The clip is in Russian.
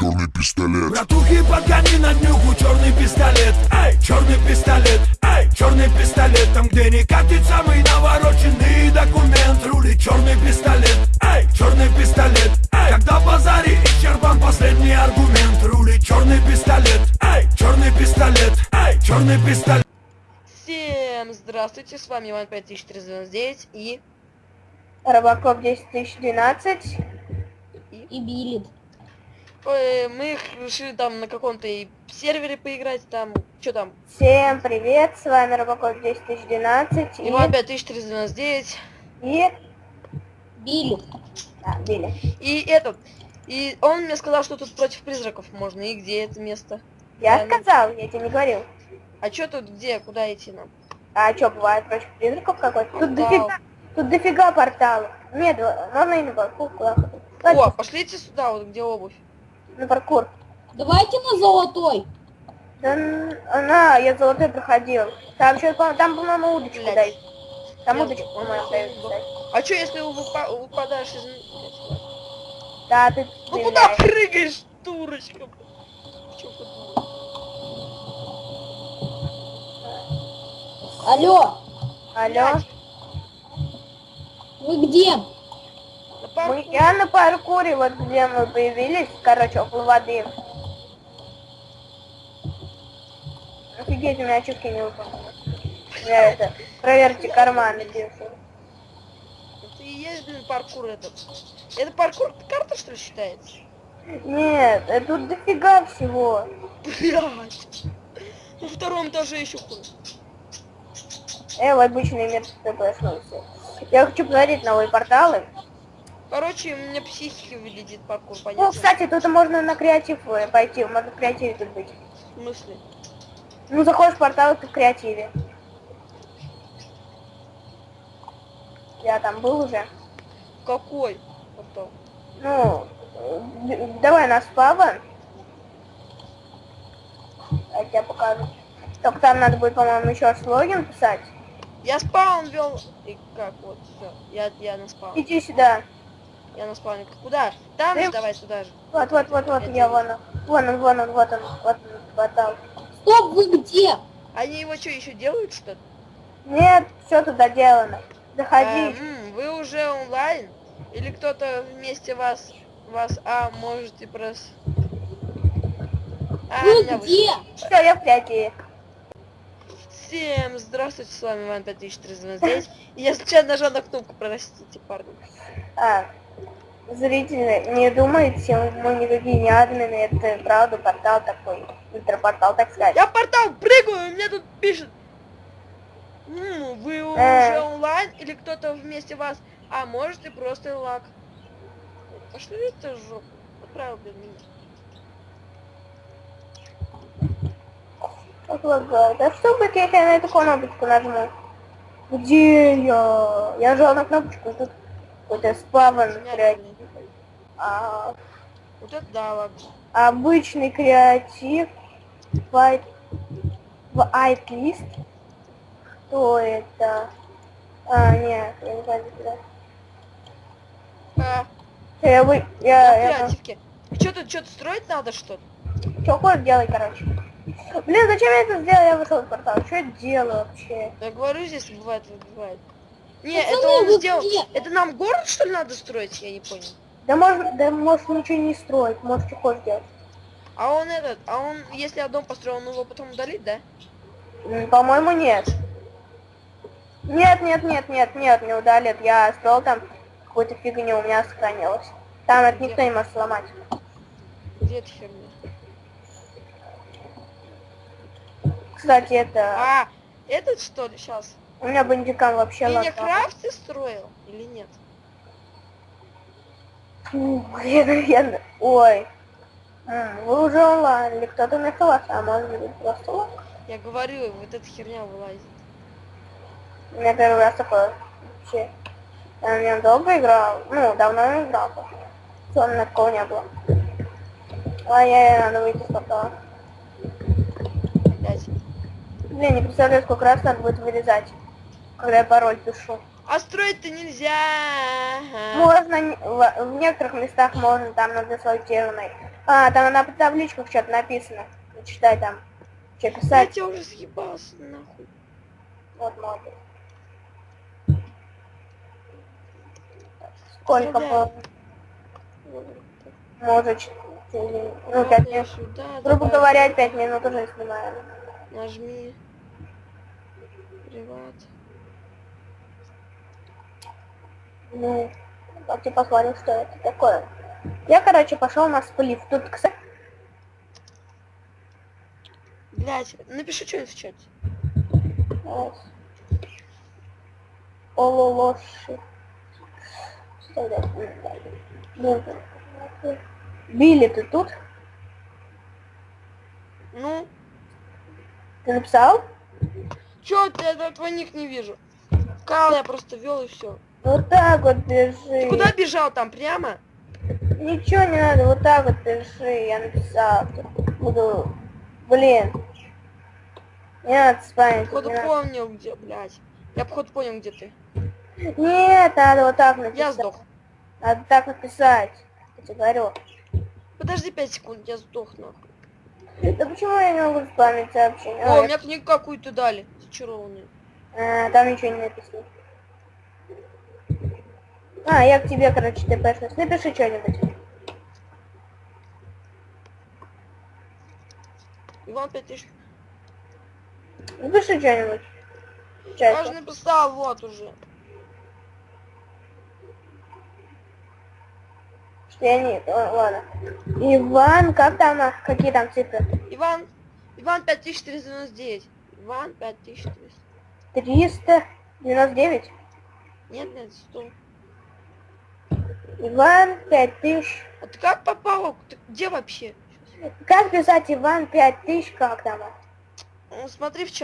черный пистолет. Братухи, подгони на днюху черный пистолет. Эй, черный пистолет. Эй, черный пистолет. Там, где не катит самый навороченный документ. Рулит черный пистолет. Эй, черный пистолет. Эй, когда базаре исчерпан последний аргумент. Рулит черный пистолет. Эй, черный пистолет. Эй, черный пистолет. Всем здравствуйте, с вами Иван 5499 и... Робокоп 10012 и Билет. Ой, мы решили там на каком-то и сервере поиграть, там, что там? Всем привет, с вами Робокоп 10012 и... Иван 5499 И... Билет. Да, Билли. и этот. И он мне сказал, что тут против призраков можно, и где это место? Я ну- сказал, я тебе не говорил. А что тут, где, куда идти нам? А что, бывает против призраков какой-то? Тут дофига, тут дофига порталов. Нет, можно и на хоть. О, пошлите сюда, вот где обувь. На паркур. Давайте на золотой. Да, на, я золотой проходил. Там еще, там, по-моему, удочку Блядь. дают. Там Я удочку, по-моему, дают. А что, если выпа- выпадаешь из... Да, ты Ну куда прыгаешь, дурочка? Алло, Алло. вы где? Мы, я на паркуре, вот где мы появились, короче, около воды. Офигеть, у меня очки не выполнены. Я это, проверьте карманы, держу. Это и есть, блин, паркур этот. Это паркур карта, что ли, считается? Нет, э, тут дофига всего. Блядь. На втором этаже еще хуже. Э, в обычный мир ты проснулся. Я хочу посмотреть новые порталы. Короче, у меня психика вылетит паркур, Ну, понятно? кстати, тут можно на креатив э, пойти, можно в креативе тут быть. В смысле? Ну, заходишь в портал, ты в креативе. Я там был уже. Какой? Потом. Ну, э, давай на спава. Я тебе покажу. Только там надо будет, по-моему, еще раз логин писать. Я спаун вел. И как вот, все. Я, я на спаун. Иди сюда. Я на спауне. Куда? Там же я- давай туда же. Вот, вот, вот, вот, я вон он. Вон он, вон он, вот он, вот он, портал. Стоп, вы где? Они его что, еще делают что-то? Нет, все туда делано. А, Заходи. м, вы уже онлайн? Или кто-то вместе вас, вас, а, можете просто... А, Вы меня где? Все, я в креативе. Всем здравствуйте, с вами Иван 5399. И я случайно нажал на кнопку, простите, парни. А, зрители, не думайте, мы никакие не админы, это правда портал такой. Интерпортал, так сказать. Я в портал прыгаю, и мне тут пишет. «М, вы Э. уже онлайн или кто-то вместе вас? А можете просто лак. Пошли это жопу. Отправил, меня. Как лагает. А что будет, если я на эту кнопочку нажму? Где я? Я нажал на кнопочку, тут какой-то спавн Меня, креатив. А, Вот это да, ладно. обычный креатив. White, whitelist. Что это? А, нет, я не знаю, куда. А, Я, вы, я я, в. Что тут, что-то строить надо что-то? что хочешь делай, короче. Блин, зачем я это сделал? Я вышел из портала. Что я делаю вообще? Я говорю, здесь бывает, бывает. Не, это он вы сделал. Это нам город, что ли, надо строить? Я не понял. Да можно, да можешь ничего не строить, можешь что хочешь делать. А он этот, а он, если я дом построил, он его потом удалит, да? М, По-моему, нет. Нет, нет, нет, нет, нет, не удалит. Я строил там какую-то фигню, у меня сохранилось. Там это никто не может сломать. Где эта херня? Кстати, это... А, этот что ли сейчас? У меня бандикам вообще Ты не лагал. крафт ты строил или нет? Я... Ой. М, Вы уже онлайн, или кто-то вместо вас, а может быть просто лаг? Я говорю, вот эта херня вылазит. У меня первый раз такое вообще. Я на нем долго играл, ну, давно не играл. Меня такого не было. Ай-яй, надо выйти с портала. Блин, не представляю, сколько раз надо будет вырезать, когда я пароль пишу. А строить-то нельзя. Можно, в, некоторых местах можно, там на десантированной. А, там на табличках что-то написано. Читай там. Что Я писать? тебя уже съебался, нахуй. Вот молодец. Сколько. Вот Может, ну, так. пять Вот я минут. сюда, Грубо говоря, пять минут уже снимаем. Нажми. Приват. Ну, давайте посмотрим, что это такое. Я, короче, пошел на сплив. Тут, кстати, Блять, напиши что-нибудь в чате. Ололоши. Ну, Билли, ты тут? Ну, Ты написал? Чё ты, я твой ник не вижу. Кал я просто вел и все. Вот так вот бежи. Ты куда бежал там, прямо? Ничего не надо, вот так вот пиши, я написал. Буду... Блин. Не надо спамить. Походу надо. понял где, блядь. Я походу понял где ты. Нет, надо вот так написать. Я сдох. Надо так написать. Я тебе говорю. Подожди 5 секунд, я сдох нахуй. Да почему я не могу спамить сообщение? О, А, у меня книгу какую-то дали. Зачарованную. А, там ничего не написано. А, я к тебе, короче, ТПшность. Напиши что-нибудь. Иван 5000. Напиши что-нибудь. Я же написал, вот уже. Я не... ладно. Иван, как там, а, какие там цифры? Иван. Иван 5499. Иван 5400. 399. Нет, нет, 100. Иван 5000. А ты как попал? Ты где вообще? Как писать Иван 5000, как там? а? Ну, смотри в чат.